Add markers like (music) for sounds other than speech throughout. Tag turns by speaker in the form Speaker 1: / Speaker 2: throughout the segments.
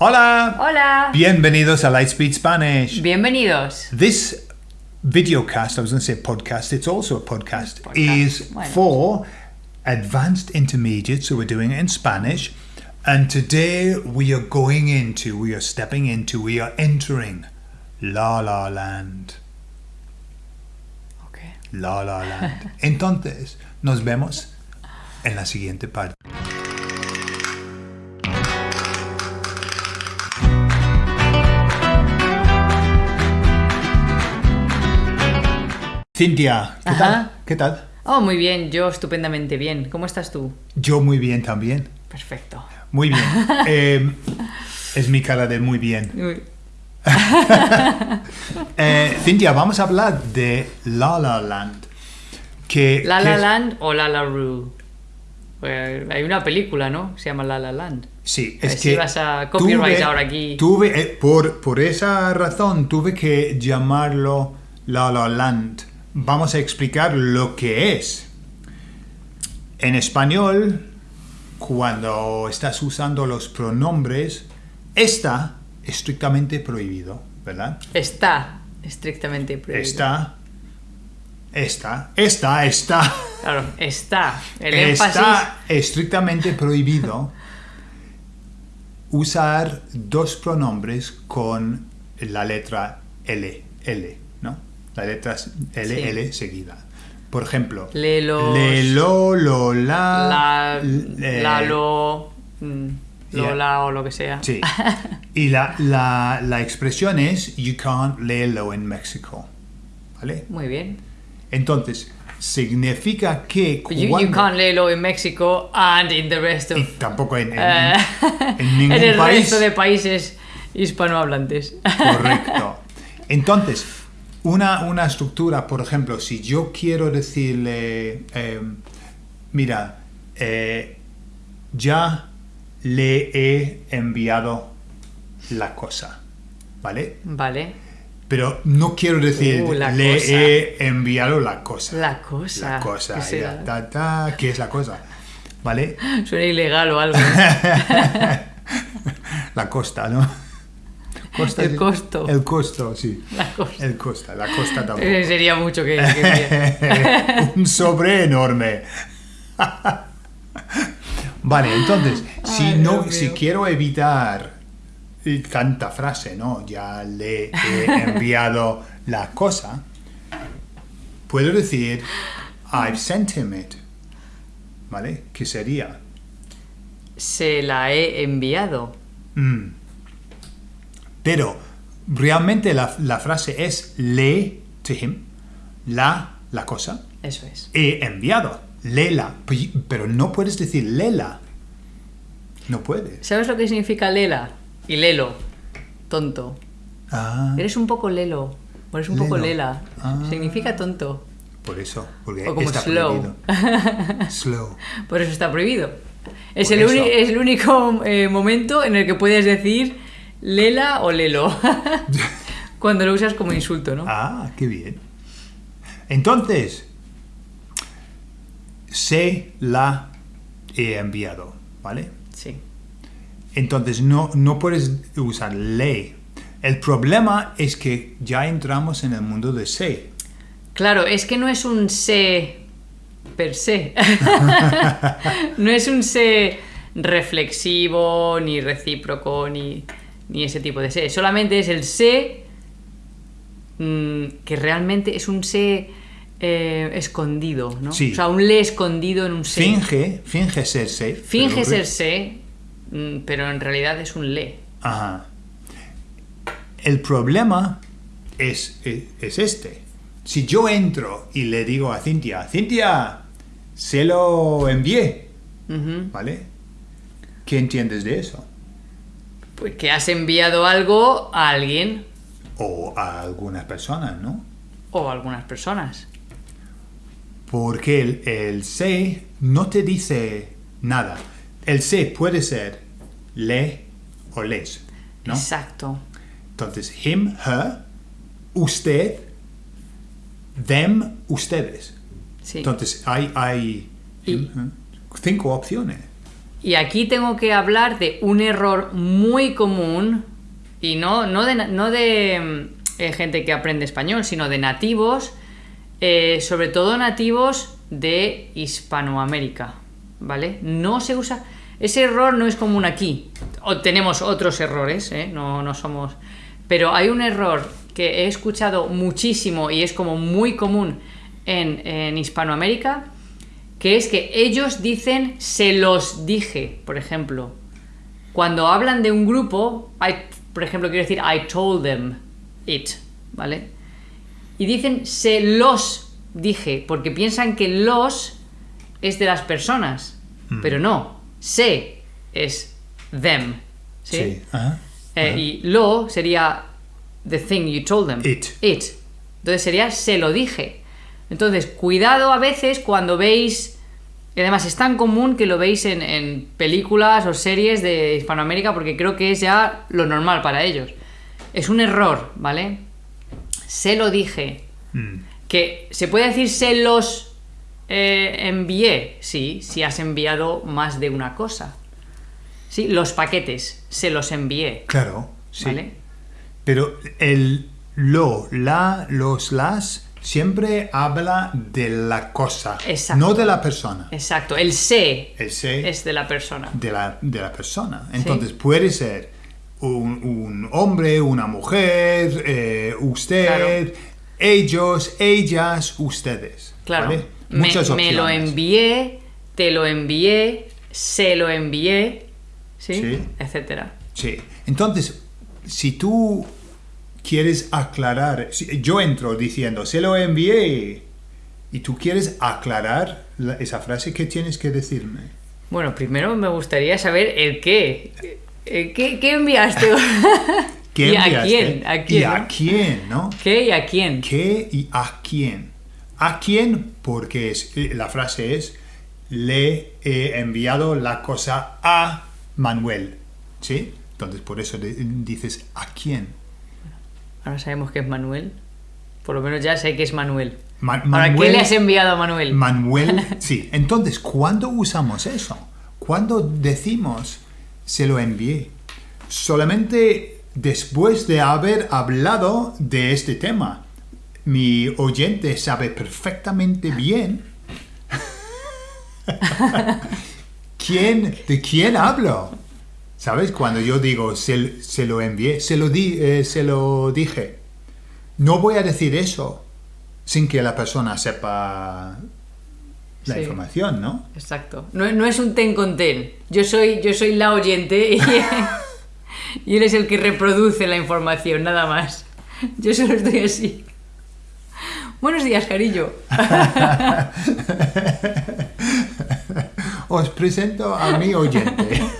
Speaker 1: Hola!
Speaker 2: Hola.
Speaker 1: Bienvenidos a Lightspeed Spanish.
Speaker 2: Bienvenidos.
Speaker 1: This videocast, I was going to say podcast, it's also a podcast,
Speaker 2: Podcast,
Speaker 1: is
Speaker 2: not?
Speaker 1: for advanced intermediate, so we're doing it in Spanish. And today we are going into, we are stepping into, we are entering La La Land.
Speaker 2: Okay.
Speaker 1: La La Land. Entonces, nos vemos en la siguiente parte. Cintia, ¿qué tal? ¿Qué tal?
Speaker 2: Oh, muy bien. Yo estupendamente bien. ¿Cómo estás tú?
Speaker 1: Yo muy bien también.
Speaker 2: Perfecto.
Speaker 1: Muy bien. (laughs) Eh, es mi cara de muy bien. (laughs) Eh, Cintia, vamos a hablar de La La Land. Que,
Speaker 2: La La Land o La La Rue. Pues, hay una película, ¿no? Se llama La La Land.
Speaker 1: Sí, es
Speaker 2: si
Speaker 1: que
Speaker 2: vas a copyright ahora aquí.
Speaker 1: Tuve, eh, por, por esa razón tuve que llamarlo La La Land. Vamos a explicar lo que es. En español, cuando estás usando los pronombres, está estrictamente prohibido, ¿verdad?
Speaker 2: Está estrictamente prohibido.
Speaker 1: Está, está, está, está.
Speaker 2: Claro, está. El énfasis.
Speaker 1: Está estrictamente prohibido usar dos pronombres con la letra L, L, ¿no? La letra L,
Speaker 2: Sí.
Speaker 1: Seguida. Por ejemplo,
Speaker 2: Lelos.
Speaker 1: lelo, lola,
Speaker 2: La, la lo. mm, Lola o lo que sea.
Speaker 1: Sí. (laughs) Y la, la, la expresión es you can't lelo in Mexico. ¿Vale?
Speaker 2: Muy bien.
Speaker 1: Entonces, significa que
Speaker 2: You, you
Speaker 1: cuando-
Speaker 2: can't leerlo in Mexico and in the rest of
Speaker 1: Y tampoco en, en-
Speaker 2: Eh,
Speaker 1: en (laughs) ningún
Speaker 2: en el
Speaker 1: país.
Speaker 2: resto de países hispanohablantes.
Speaker 1: Correcto. (laughs) Entonces, una, una estructura, por ejemplo, si yo quiero decirle, eh, mira, eh, ya le he enviado la cosa, ¿vale?
Speaker 2: Vale.
Speaker 1: Pero no quiero decir
Speaker 2: Uh,
Speaker 1: le
Speaker 2: cosa.
Speaker 1: he enviado la cosa.
Speaker 2: La cosa.
Speaker 1: La cosa,
Speaker 2: ¿Qué será?
Speaker 1: ya, ta, ta, ¿qué es la cosa? ¿Vale? (laughs)
Speaker 2: Suena ilegal o algo. (laughs)
Speaker 1: La costa, ¿no? Costa,
Speaker 2: El costo.
Speaker 1: El costo, sí.
Speaker 2: La cosa.
Speaker 1: El costa, la costa tampoco.
Speaker 2: Eh, Sería mucho que... que- (laughs)
Speaker 1: Un sobre enorme. (laughs) vale, entonces, si
Speaker 2: Ay,
Speaker 1: no,
Speaker 2: Dios
Speaker 1: si quiero evitar tanta frase, ¿no? Ya le he enviado la cosa, puedo decir I've sent him it. ¿Vale? ¿Qué sería?
Speaker 2: Se la he enviado.
Speaker 1: Mm. Pero realmente la, la frase es le to him, la, la cosa,
Speaker 2: Eso es.
Speaker 1: he enviado, lela, pero no puedes decir lela. No puedes.
Speaker 2: ¿Sabes lo que significa lela? Y lelo. Tonto.
Speaker 1: Ah,
Speaker 2: Eres un poco lelo. O eres un poco lela.
Speaker 1: Ah.
Speaker 2: Significa tonto.
Speaker 1: por eso, porque
Speaker 2: O como
Speaker 1: está
Speaker 2: slow.
Speaker 1: prohibido. (laughs) Slow.
Speaker 2: Por eso está prohibido. Es,
Speaker 1: Por
Speaker 2: el,
Speaker 1: eso.
Speaker 2: es el único eh, momento en el que puedes decir lela o lelo. (laughs) Cuando lo usas como insulto, ¿no?
Speaker 1: Ah, qué bien. Entonces, se la he enviado, ¿vale?
Speaker 2: Sí.
Speaker 1: Entonces no, no puedes usar le. El problema es que ya entramos en el mundo de se.
Speaker 2: Claro, es que no es un se per se. (laughs) (laughs) no es un se reflexivo, ni recíproco, ni, ni ese tipo de se. Solamente es el se mm, que realmente es un se eh, escondido, ¿no?
Speaker 1: Sí.
Speaker 2: O sea, un le escondido en un se.
Speaker 1: Finge, finge ser se.
Speaker 2: Finge
Speaker 1: pero-
Speaker 2: ser se, mm, pero en realidad es un le.
Speaker 1: Ajá. El problema es, es, es este. Si yo entro y le digo a Cintia, Cintia, se lo envié. ¿vale? ¿Qué entiendes de eso?
Speaker 2: Pues que has enviado algo a alguien
Speaker 1: O a algunas personas, ¿no?
Speaker 2: o a algunas personas.
Speaker 1: Porque el, el se no te dice nada. El se puede ser le o les, ¿no?
Speaker 2: Exacto.
Speaker 1: Entonces, him, her, usted, them, ustedes.
Speaker 2: Sí.
Speaker 1: Entonces, hay, hay
Speaker 2: Y-
Speaker 1: him, her, cinco opciones.
Speaker 2: Y aquí tengo que hablar de un error muy común, y no, no de, de mm, eh, gente que aprende español, sino de nativos, eh, sobre todo nativos de Hispanoamérica, ¿vale? No se usa... Ese error no es común aquí. Tenemos otros errores, ¿eh? no, no somos... Pero hay un error que he escuchado muchísimo y es como muy común en Hispanoamérica, que es que ellos dicen se los dije, por ejemplo. Cuando hablan de un grupo, I- por ejemplo, quiero decir I told them it, ¿vale? Y dicen se los dije, porque piensan que los es de las personas, pero no, se es them, ¿sí?
Speaker 1: Sí. Ajá.
Speaker 2: Eh, y lo sería the thing you told them.
Speaker 1: It.
Speaker 2: It. Entonces sería se lo dije. Entonces, cuidado a veces cuando veis. Y además es tan común que lo veis en, en películas o series de Hispanoamérica porque creo que es ya lo normal para ellos. Es un error, ¿vale? Se lo dije.
Speaker 1: Mm.
Speaker 2: Que se puede decir se los eh, envié, sí, si has enviado más de una cosa. Sí, los paquetes, se los envié.
Speaker 1: Claro, sí.
Speaker 2: ¿Vale?
Speaker 1: Pero el lo, la, los, las siempre habla de la cosa,
Speaker 2: Exacto.
Speaker 1: no de la persona.
Speaker 2: Exacto, el se
Speaker 1: El
Speaker 2: es de la persona.
Speaker 1: de la, de la persona. Entonces puede ser un, un hombre, una mujer, eh, usted, ellos, ellas, ustedes.
Speaker 2: Claro.
Speaker 1: ¿vale?
Speaker 2: Me,
Speaker 1: Muchas
Speaker 2: me lo
Speaker 1: opciones.
Speaker 2: envié, te lo envié, se lo envié, ¿sí?
Speaker 1: Sí.
Speaker 2: Etcétera.
Speaker 1: Sí. Entonces, si tú quieres aclarar, yo entro diciendo, se lo envié, y tú quieres aclarar la- esa frase, ¿qué tienes que decirme?
Speaker 2: Bueno, primero me gustaría saber el qué. Eh, ¿Qué, qué enviaste? (laughs)
Speaker 1: ¿Qué
Speaker 2: ¿Y a
Speaker 1: enviaste?
Speaker 2: quién? ¿A
Speaker 1: ¿Y
Speaker 2: quién?
Speaker 1: a
Speaker 2: no?
Speaker 1: quién, no?
Speaker 2: ¿Qué y a quién?
Speaker 1: ¿Qué y a quién? ¿A quién? Porque es, la frase es, le he enviado la cosa a Manuel. ¿Sí? Entonces, por eso dices, ¿a quién?
Speaker 2: Ahora sabemos que es Manuel. Por lo menos ya sé que es Manuel.
Speaker 1: Ma-
Speaker 2: Ahora, ¿qué
Speaker 1: Manuel-
Speaker 2: le has enviado a Manuel?
Speaker 1: Manuel, (laughs) sí. Entonces, ¿cuándo usamos eso? ¿Cuándo decimos se lo envié? Solamente después de haber hablado de este tema. Mi oyente sabe perfectamente bien (laughs) (laughs) quién, de quién hablo. ¿Sabes? Cuando yo digo se, se lo envié, se lo, di, eh, se lo dije. No voy a decir eso sin que la persona sepa la
Speaker 2: Sí.
Speaker 1: información, ¿no?
Speaker 2: Exacto. No, no es un ten con ten. Yo soy, yo soy la oyente y, (laughs) y él es el que reproduce la información, nada más. Yo solo estoy así. Buenos días, cariño. (laughs)
Speaker 1: Os presento a mi oyente. (laughs)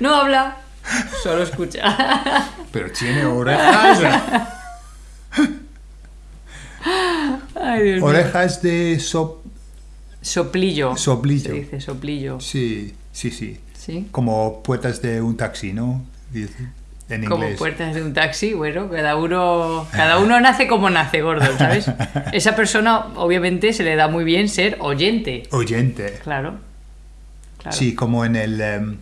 Speaker 2: No habla, solo escucha.
Speaker 1: Pero tiene orejas.
Speaker 2: Ay, Dios mío.
Speaker 1: Orejas de sop...
Speaker 2: Soplillo.
Speaker 1: Soplillo.
Speaker 2: Se dice soplillo.
Speaker 1: Sí, sí, sí.
Speaker 2: ¿Sí?
Speaker 1: Como puertas de un taxi, ¿no? Dice, En
Speaker 2: Como
Speaker 1: inglés.
Speaker 2: puertas de un taxi, bueno, cada uno, cada uno nace como nace, gordo, ¿sabes? (laughs) Esa persona, obviamente, se le da muy bien ser oyente.
Speaker 1: Oyente.
Speaker 2: Claro. claro.
Speaker 1: Sí, como en el em,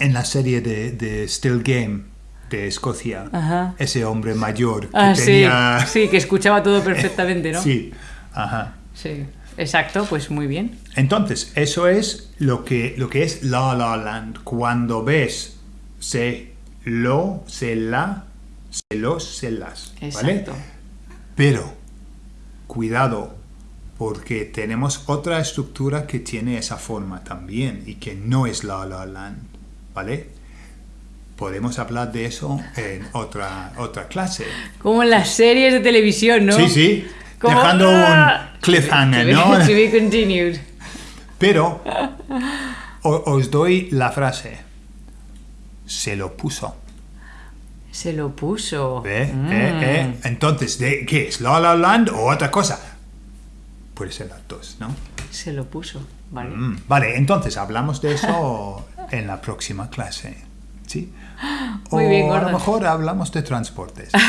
Speaker 1: en la serie de, de Still Game de Escocia.
Speaker 2: Ajá.
Speaker 1: Ese hombre mayor que
Speaker 2: Ah,
Speaker 1: tenía...
Speaker 2: sí, sí, que escuchaba todo perfectamente, ¿no? (laughs)
Speaker 1: Sí, ajá.
Speaker 2: Sí, exacto, pues muy bien.
Speaker 1: Entonces, eso es lo que, lo que es La La Land. Cuando ves se, lo, se, la, se, los, se, las. ¿Vale?
Speaker 2: Exacto.
Speaker 1: Pero, cuidado, porque tenemos otra estructura que tiene esa forma también y que no es La La Land. ¿Vale? Podemos hablar de eso en otra, otra clase.
Speaker 2: Como en las series de televisión, ¿no?
Speaker 1: Sí, sí.
Speaker 2: Como-
Speaker 1: Dejando
Speaker 2: ¡Ah!
Speaker 1: un cliffhanger,
Speaker 2: To be-
Speaker 1: ¿no?
Speaker 2: to be continued.
Speaker 1: Pero o- os doy la frase. Se lo puso.
Speaker 2: Se lo puso. Mm.
Speaker 1: ¿Eh? ¿Eh? Entonces, ¿de qué es? ¿La La Land o otra cosa? Puede ser las dos, ¿no?
Speaker 2: Se lo puso, ¿vale?
Speaker 1: Mm, Vale, entonces hablamos de eso (laughs) en la próxima clase. ¿Sí? (gasps)
Speaker 2: Muy
Speaker 1: o
Speaker 2: bien,
Speaker 1: a lo mejor hablamos de transportes. (laughs)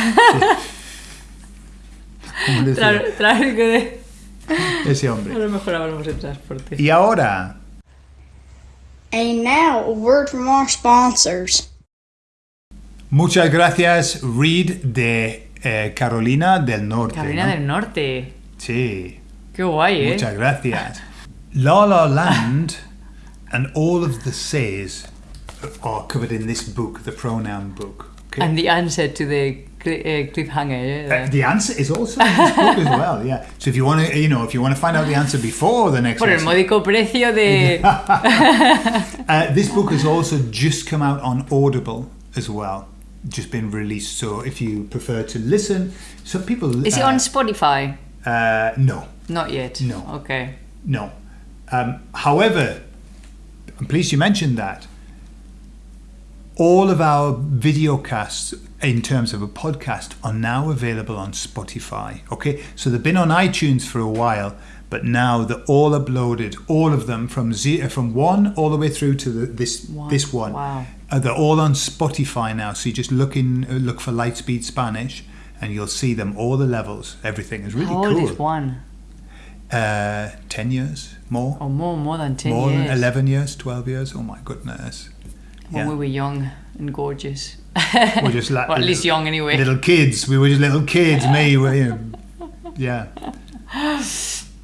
Speaker 1: Sí.
Speaker 2: Tráfico de...
Speaker 1: ese
Speaker 2: A
Speaker 1: hombre.
Speaker 2: lo mejor hablamos de transporte.
Speaker 1: Y ahora
Speaker 3: And now, a word from our sponsors.
Speaker 1: Muchas gracias, Reed de eh, Carolina del Norte.
Speaker 2: Carolina
Speaker 1: ¿no?
Speaker 2: del Norte.
Speaker 1: Sí,
Speaker 2: Qué guay, ¿eh?
Speaker 1: muchas gracias. La La Land (laughs) and all of the says are covered in this book, the pronoun book. Okay?
Speaker 2: And the answer to the uh, cliffhanger.
Speaker 1: Uh,
Speaker 2: eh?
Speaker 1: the answer is also in this book as well, yeah. So if you want to, you know, if you want to find out the answer before the next
Speaker 2: Por el módico precio de... (laughs)
Speaker 1: uh, this book has also just come out on Audible as well, just been released. So if you prefer to listen, some people
Speaker 2: Is it
Speaker 1: uh,
Speaker 2: on Spotify?
Speaker 1: Uh, no,
Speaker 2: Not yet.
Speaker 1: No.
Speaker 2: Okay.
Speaker 1: no. Um, however, I'm pleased you mentioned that. All of our video casts, in terms of a podcast, are now available on Spotify. Okay, so they've been on iTunes for a while, but now they're all uploaded, all of them from ze- from one all the way through to the, this
Speaker 2: One.
Speaker 1: this one.
Speaker 2: Wow.
Speaker 1: Uh, they're all on Spotify now, so you just look in, uh, look for Lightspeed Spanish, and you'll see them all the levels. Everything is really
Speaker 2: How old
Speaker 1: cool.
Speaker 2: is one?
Speaker 1: Uh, 10 years? More?
Speaker 2: Or more, more than 10
Speaker 1: more
Speaker 2: years.
Speaker 1: than 11 years? 12 years? Oh my goodness.
Speaker 2: When
Speaker 1: yeah.
Speaker 2: we were young and gorgeous.
Speaker 1: We're just (laughs) like
Speaker 2: or at least young anyway.
Speaker 1: little kids. We were just little kids me we, you know, yeah. (laughs)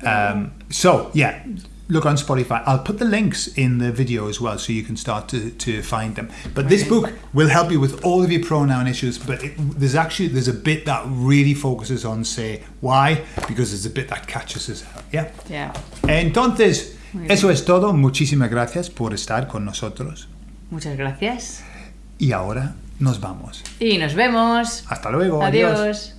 Speaker 1: Um, so yeah look on spotify i'll put the links in the video as well so you can start to, to find them but this book will help you with all of your pronoun issues but it, there's actually there's a bit that really focuses on say why because there's a bit that catches us out yeah
Speaker 2: Yeah.
Speaker 1: Entonces, eso es todo. Muchísimas gracias por estar con nosotros.
Speaker 2: Muchas gracias.
Speaker 1: Y ahora nos vamos.
Speaker 2: Y nos vemos.
Speaker 1: Hasta luego.
Speaker 2: Adiós.